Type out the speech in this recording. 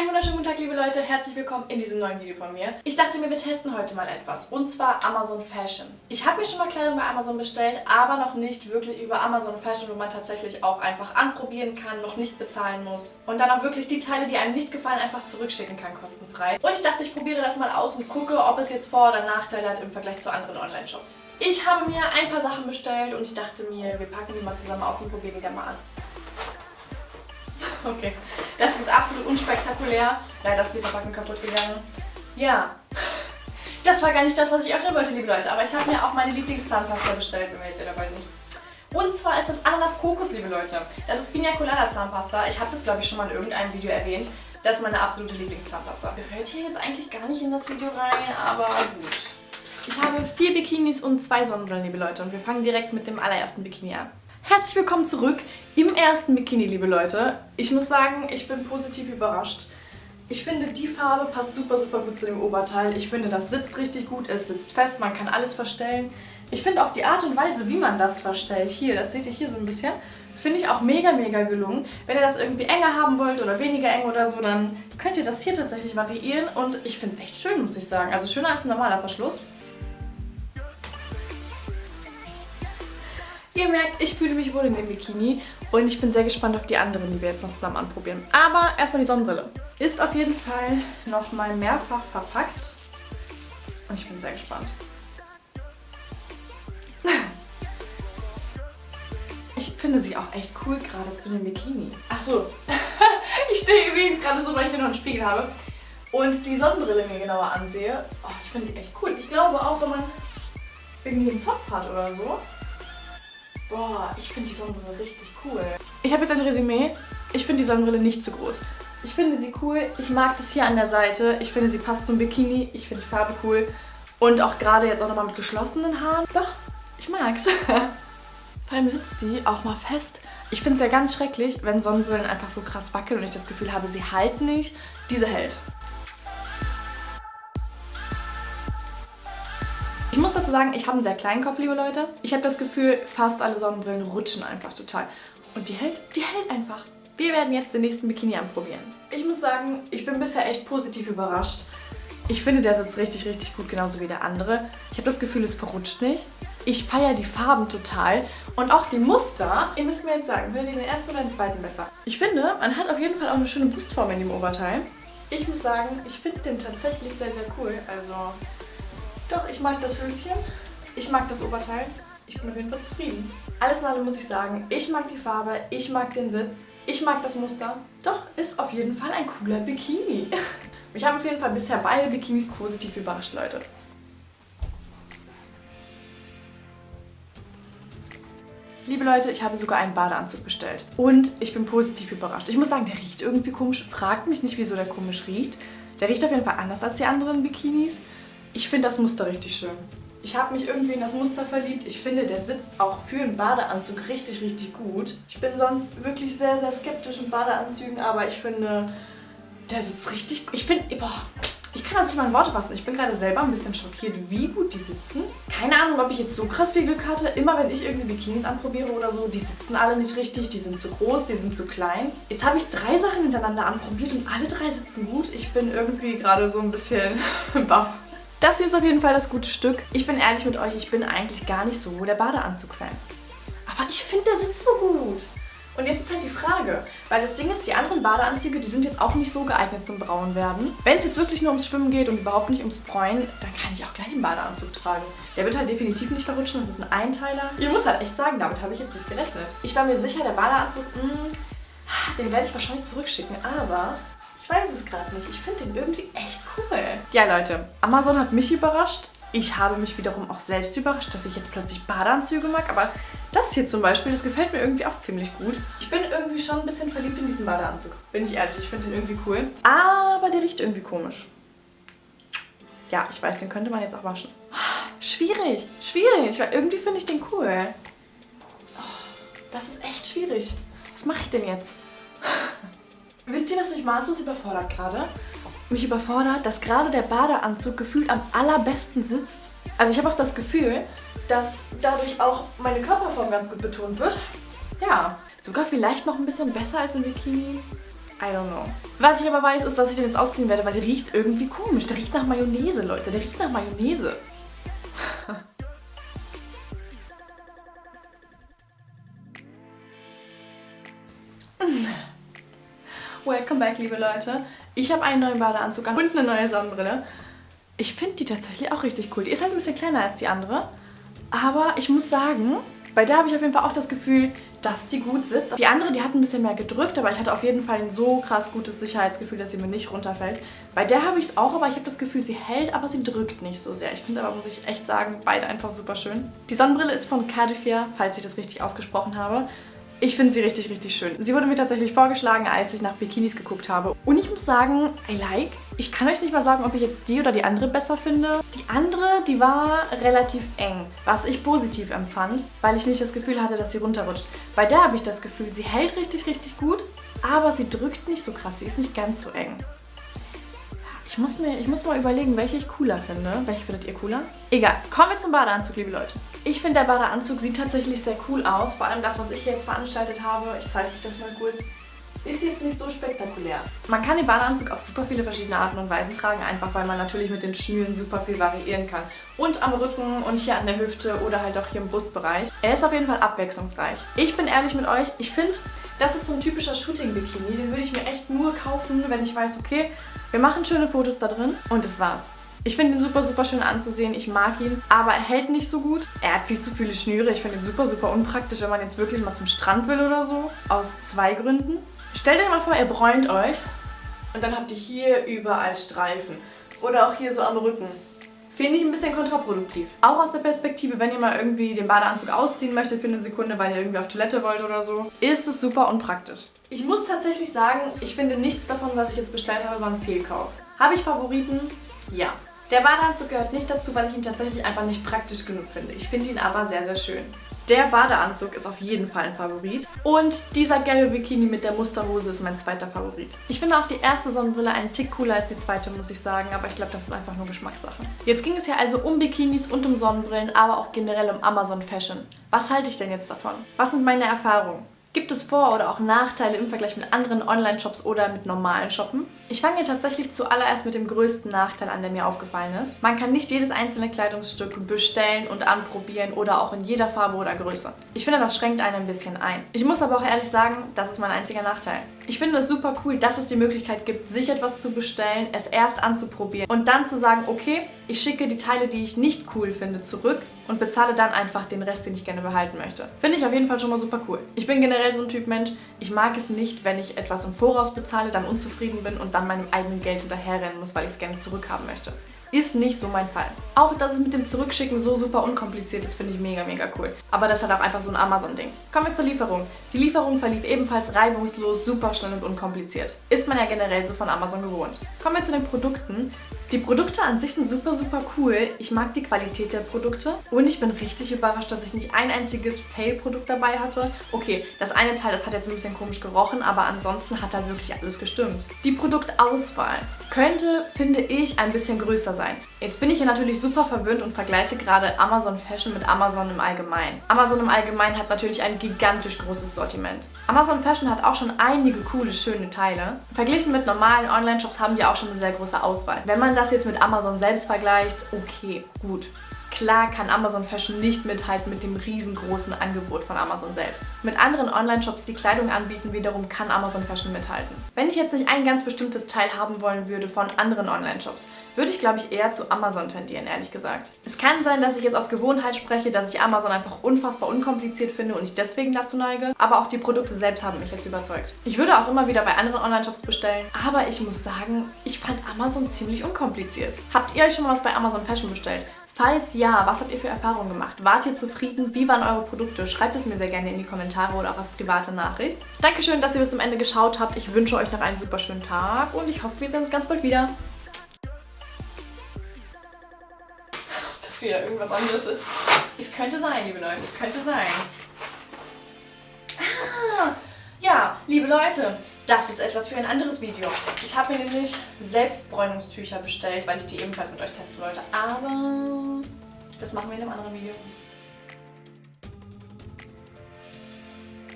Einen wunderschönen guten Tag, liebe Leute. Herzlich willkommen in diesem neuen Video von mir. Ich dachte mir, wir testen heute mal etwas. Und zwar Amazon Fashion. Ich habe mir schon mal Kleidung bei Amazon bestellt, aber noch nicht wirklich über Amazon Fashion, wo man tatsächlich auch einfach anprobieren kann, noch nicht bezahlen muss. Und dann auch wirklich die Teile, die einem nicht gefallen, einfach zurückschicken kann, kostenfrei. Und ich dachte, ich probiere das mal aus und gucke, ob es jetzt Vor- oder Nachteile hat im Vergleich zu anderen Online-Shops. Ich habe mir ein paar Sachen bestellt und ich dachte mir, wir packen die mal zusammen aus und probieren die dann mal an. Okay, das ist absolut unspektakulär. Leider ist die Verpackung kaputt gegangen. Ja, das war gar nicht das, was ich öffnen wollte, liebe Leute. Aber ich habe mir auch meine Lieblingszahnpasta bestellt, wenn wir jetzt hier dabei sind. Und zwar ist das Ananas Kokos, liebe Leute. Das ist Pina Colada Zahnpasta. Ich habe das, glaube ich, schon mal in irgendeinem Video erwähnt. Das ist meine absolute Lieblingszahnpasta. Gehört hier jetzt eigentlich gar nicht in das Video rein, aber gut. Ich habe vier Bikinis und zwei Sonnenbrillen, liebe Leute. Und wir fangen direkt mit dem allerersten Bikini an. Herzlich willkommen zurück im ersten Bikini, liebe Leute. Ich muss sagen, ich bin positiv überrascht. Ich finde, die Farbe passt super, super gut zu dem Oberteil. Ich finde, das sitzt richtig gut, es sitzt fest, man kann alles verstellen. Ich finde auch die Art und Weise, wie man das verstellt, hier, das seht ihr hier so ein bisschen, finde ich auch mega, mega gelungen. Wenn ihr das irgendwie enger haben wollt oder weniger eng oder so, dann könnt ihr das hier tatsächlich variieren und ich finde es echt schön, muss ich sagen. Also schöner als ein normaler Verschluss. Ihr merkt, ich fühle mich wohl in dem Bikini und ich bin sehr gespannt auf die anderen, die wir jetzt noch zusammen anprobieren. Aber erstmal die Sonnenbrille. Ist auf jeden Fall nochmal mehrfach verpackt und ich bin sehr gespannt. Ich finde sie auch echt cool, gerade zu dem Bikini. Ach so, ich stehe übrigens gerade so, weil ich hier noch einen Spiegel habe und die Sonnenbrille mir genauer ansehe. Oh, ich finde sie echt cool. Ich glaube auch, wenn man irgendwie einen Zopf hat oder so, Boah, ich finde die Sonnenbrille richtig cool. Ich habe jetzt ein Resümee. Ich finde die Sonnenbrille nicht zu groß. Ich finde sie cool. Ich mag das hier an der Seite. Ich finde, sie passt zum Bikini. Ich finde die Farbe cool. Und auch gerade jetzt auch nochmal mit geschlossenen Haaren. Doch, ich mag's. Vor allem sitzt die auch mal fest. Ich finde es ja ganz schrecklich, wenn Sonnenbrillen einfach so krass wackeln und ich das Gefühl habe, sie halten nicht. Diese hält. Dazu sagen, ich habe einen sehr kleinen Kopf, liebe Leute. Ich habe das Gefühl, fast alle Sonnenbrillen rutschen einfach total. Und die hält, die hält einfach. Wir werden jetzt den nächsten Bikini anprobieren. Ich muss sagen, ich bin bisher echt positiv überrascht. Ich finde, der sitzt richtig, richtig gut, genauso wie der andere. Ich habe das Gefühl, es verrutscht nicht. Ich feiere die Farben total. Und auch die Muster, ihr müsst mir jetzt sagen, findet ihr den ersten oder den zweiten besser? Ich finde, man hat auf jeden Fall auch eine schöne Brustform in dem Oberteil. Ich muss sagen, ich finde den tatsächlich sehr, sehr cool. Also doch, ich mag das Höschen. Ich mag das Oberteil. Ich bin auf jeden Fall zufrieden. Alles in allem muss ich sagen, ich mag die Farbe, ich mag den Sitz, ich mag das Muster. Doch, ist auf jeden Fall ein cooler Bikini. Mich haben auf jeden Fall bisher beide Bikinis positiv überrascht, Leute. Liebe Leute, ich habe sogar einen Badeanzug bestellt. Und ich bin positiv überrascht. Ich muss sagen, der riecht irgendwie komisch. Fragt mich nicht, wieso der komisch riecht. Der riecht auf jeden Fall anders als die anderen Bikinis. Ich finde das Muster richtig schön. Ich habe mich irgendwie in das Muster verliebt. Ich finde, der sitzt auch für einen Badeanzug richtig, richtig gut. Ich bin sonst wirklich sehr, sehr skeptisch in Badeanzügen, aber ich finde, der sitzt richtig gut. Ich finde, boah, ich kann das nicht mal in Worte fassen. Ich bin gerade selber ein bisschen schockiert, wie gut die sitzen. Keine Ahnung, ob ich jetzt so krass viel Glück hatte. Immer wenn ich irgendwie Bikinis anprobiere oder so, die sitzen alle nicht richtig, die sind zu groß, die sind zu klein. Jetzt habe ich drei Sachen hintereinander anprobiert und alle drei sitzen gut. Ich bin irgendwie gerade so ein bisschen baff. Das hier ist auf jeden Fall das gute Stück. Ich bin ehrlich mit euch, ich bin eigentlich gar nicht so der Badeanzug-Fan. Aber ich finde, der sitzt so gut. Und jetzt ist halt die Frage, weil das Ding ist, die anderen Badeanzüge, die sind jetzt auch nicht so geeignet zum Braun werden. Wenn es jetzt wirklich nur ums Schwimmen geht und überhaupt nicht ums Bräunen, dann kann ich auch gleich einen Badeanzug tragen. Der wird halt definitiv nicht verrutschen, das ist ein Einteiler. Ich muss halt echt sagen, damit habe ich jetzt nicht gerechnet. Ich war mir sicher, der Badeanzug, mh, hm, den werde ich wahrscheinlich zurückschicken, aber weiß es gerade nicht. Ich finde den irgendwie echt cool. Ja, Leute, Amazon hat mich überrascht. Ich habe mich wiederum auch selbst überrascht, dass ich jetzt plötzlich Badeanzüge mag. Aber das hier zum Beispiel, das gefällt mir irgendwie auch ziemlich gut. Ich bin irgendwie schon ein bisschen verliebt in diesen Badeanzug. Bin ich ehrlich, ich finde den irgendwie cool. Aber der riecht irgendwie komisch. Ja, ich weiß, den könnte man jetzt auch waschen. Schwierig, schwierig, weil irgendwie finde ich den cool. Oh, das ist echt schwierig. Was mache ich denn jetzt? Wisst ihr, was mich maßlos überfordert gerade? Mich überfordert, dass gerade der Badeanzug gefühlt am allerbesten sitzt. Also ich habe auch das Gefühl, dass dadurch auch meine Körperform ganz gut betont wird. Ja, sogar vielleicht noch ein bisschen besser als im Bikini. I don't know. Was ich aber weiß, ist, dass ich den jetzt ausziehen werde, weil der riecht irgendwie komisch. Der riecht nach Mayonnaise, Leute. Der riecht nach Mayonnaise. Welcome back, liebe Leute. Ich habe einen neuen Badeanzug an und eine neue Sonnenbrille. Ich finde die tatsächlich auch richtig cool. Die ist halt ein bisschen kleiner als die andere. Aber ich muss sagen, bei der habe ich auf jeden Fall auch das Gefühl, dass die gut sitzt. Die andere, die hat ein bisschen mehr gedrückt, aber ich hatte auf jeden Fall ein so krass gutes Sicherheitsgefühl, dass sie mir nicht runterfällt. Bei der habe ich es auch, aber ich habe das Gefühl, sie hält, aber sie drückt nicht so sehr. Ich finde aber, muss ich echt sagen, beide einfach super schön. Die Sonnenbrille ist von Cardifier, falls ich das richtig ausgesprochen habe. Ich finde sie richtig, richtig schön. Sie wurde mir tatsächlich vorgeschlagen, als ich nach Bikinis geguckt habe. Und ich muss sagen, I like. Ich kann euch nicht mal sagen, ob ich jetzt die oder die andere besser finde. Die andere, die war relativ eng, was ich positiv empfand, weil ich nicht das Gefühl hatte, dass sie runterrutscht. Bei der habe ich das Gefühl, sie hält richtig, richtig gut, aber sie drückt nicht so krass. Sie ist nicht ganz so eng. Ich muss, mir, ich muss mal überlegen, welche ich cooler finde. Welche findet ihr cooler? Egal, kommen wir zum Badeanzug, liebe Leute. Ich finde, der Badeanzug sieht tatsächlich sehr cool aus. Vor allem das, was ich hier jetzt veranstaltet habe. Ich zeige euch das mal kurz. Ist jetzt nicht so spektakulär. Man kann den Badeanzug auf super viele verschiedene Arten und Weisen tragen, einfach weil man natürlich mit den Schnüren super viel variieren kann. Und am Rücken und hier an der Hüfte oder halt auch hier im Brustbereich. Er ist auf jeden Fall abwechslungsreich. Ich bin ehrlich mit euch, ich finde, das ist so ein typischer Shooting-Bikini. Den würde ich mir echt nur kaufen, wenn ich weiß, okay, wir machen schöne Fotos da drin und das war's. Ich finde ihn super, super schön anzusehen. Ich mag ihn, aber er hält nicht so gut. Er hat viel zu viele Schnüre. Ich finde ihn super, super unpraktisch, wenn man jetzt wirklich mal zum Strand will oder so. Aus zwei Gründen. Stellt euch mal vor, er bräunt euch und dann habt ihr hier überall Streifen. Oder auch hier so am Rücken. Finde ich ein bisschen kontraproduktiv. Auch aus der Perspektive, wenn ihr mal irgendwie den Badeanzug ausziehen möchtet für eine Sekunde, weil ihr irgendwie auf Toilette wollt oder so, ist es super unpraktisch. Ich muss tatsächlich sagen, ich finde nichts davon, was ich jetzt bestellt habe, war ein Fehlkauf. Habe ich Favoriten? Ja. Der Badeanzug gehört nicht dazu, weil ich ihn tatsächlich einfach nicht praktisch genug finde. Ich finde ihn aber sehr, sehr schön. Der Badeanzug ist auf jeden Fall ein Favorit. Und dieser gelbe Bikini mit der Musterhose ist mein zweiter Favorit. Ich finde auch die erste Sonnenbrille einen Tick cooler als die zweite, muss ich sagen. Aber ich glaube, das ist einfach nur Geschmackssache. Jetzt ging es ja also um Bikinis und um Sonnenbrillen, aber auch generell um Amazon Fashion. Was halte ich denn jetzt davon? Was sind meine Erfahrungen? Gibt es Vor- oder auch Nachteile im Vergleich mit anderen Online-Shops oder mit normalen Shoppen? Ich fange tatsächlich zuallererst mit dem größten Nachteil an, der mir aufgefallen ist. Man kann nicht jedes einzelne Kleidungsstück bestellen und anprobieren oder auch in jeder Farbe oder Größe. Ich finde, das schränkt einen ein bisschen ein. Ich muss aber auch ehrlich sagen, das ist mein einziger Nachteil. Ich finde es super cool, dass es die Möglichkeit gibt, sich etwas zu bestellen, es erst anzuprobieren und dann zu sagen, okay, ich schicke die Teile, die ich nicht cool finde, zurück und bezahle dann einfach den Rest, den ich gerne behalten möchte. Finde ich auf jeden Fall schon mal super cool. Ich bin generell so ein Typ Mensch, ich mag es nicht, wenn ich etwas im Voraus bezahle, dann unzufrieden bin und dann meinem eigenen Geld hinterherrennen muss, weil ich es gerne zurückhaben möchte. Ist nicht so mein Fall. Auch, dass es mit dem Zurückschicken so super unkompliziert ist, finde ich mega, mega cool. Aber das halt auch einfach so ein Amazon-Ding. Kommen wir zur Lieferung. Die Lieferung verlief ebenfalls reibungslos, super schnell und unkompliziert. Ist man ja generell so von Amazon gewohnt. Kommen wir zu den Produkten. Die Produkte an sich sind super, super cool. Ich mag die Qualität der Produkte und ich bin richtig überrascht, dass ich nicht ein einziges Fail-Produkt dabei hatte. Okay, das eine Teil, das hat jetzt ein bisschen komisch gerochen, aber ansonsten hat da wirklich alles gestimmt. Die Produktauswahl könnte, finde ich, ein bisschen größer sein. Jetzt bin ich hier natürlich super verwöhnt und vergleiche gerade Amazon Fashion mit Amazon im Allgemeinen. Amazon im Allgemeinen hat natürlich ein gigantisch großes Sortiment. Amazon Fashion hat auch schon einige coole, schöne Teile. Verglichen mit normalen Online-Shops haben die auch schon eine sehr große Auswahl. Wenn man das jetzt mit Amazon selbst vergleicht, okay, gut. Klar kann Amazon Fashion nicht mithalten mit dem riesengroßen Angebot von Amazon selbst. Mit anderen Online-Shops, die Kleidung anbieten, wiederum kann Amazon Fashion mithalten. Wenn ich jetzt nicht ein ganz bestimmtes Teil haben wollen würde von anderen Online-Shops, würde ich glaube ich eher zu Amazon tendieren, ehrlich gesagt. Es kann sein, dass ich jetzt aus Gewohnheit spreche, dass ich Amazon einfach unfassbar unkompliziert finde und ich deswegen dazu neige, aber auch die Produkte selbst haben mich jetzt überzeugt. Ich würde auch immer wieder bei anderen Online-Shops bestellen, aber ich muss sagen, ich fand Amazon ziemlich unkompliziert. Habt ihr euch schon mal was bei Amazon Fashion bestellt? Falls ja, was habt ihr für Erfahrungen gemacht? Wart ihr zufrieden? Wie waren eure Produkte? Schreibt es mir sehr gerne in die Kommentare oder auch als private Nachricht. Dankeschön, dass ihr bis zum Ende geschaut habt. Ich wünsche euch noch einen super schönen Tag und ich hoffe, wir sehen uns ganz bald wieder. Ob das wieder irgendwas anderes ist. Es könnte sein, liebe Leute, es könnte sein. Ah, ja, liebe Leute, das ist etwas für ein anderes Video. Ich habe mir nämlich Selbstbräunungstücher bestellt, weil ich die ebenfalls mit euch testen wollte. Aber das machen wir in einem anderen Video.